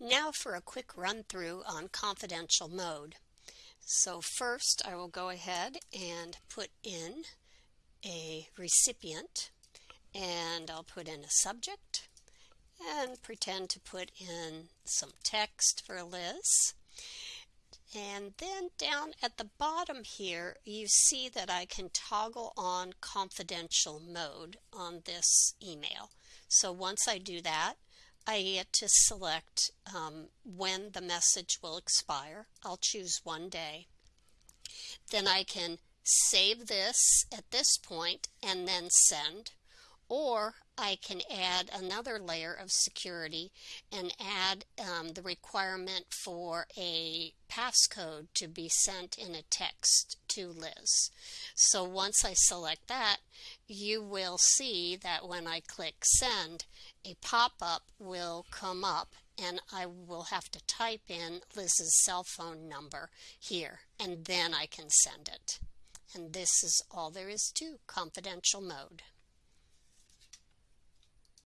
Now for a quick run through on confidential mode. So first I will go ahead and put in a recipient and I'll put in a subject and pretend to put in some text for Liz. And then down at the bottom here, you see that I can toggle on confidential mode on this email. So once I do that, I get to select um, when the message will expire. I'll choose one day. Then I can save this at this point and then send. Or I can add another layer of security and add um, the requirement for a passcode to be sent in a text to Liz. So once I select that, you will see that when I click send, a pop-up will come up and I will have to type in Liz's cell phone number here and then I can send it. And this is all there is to confidential mode.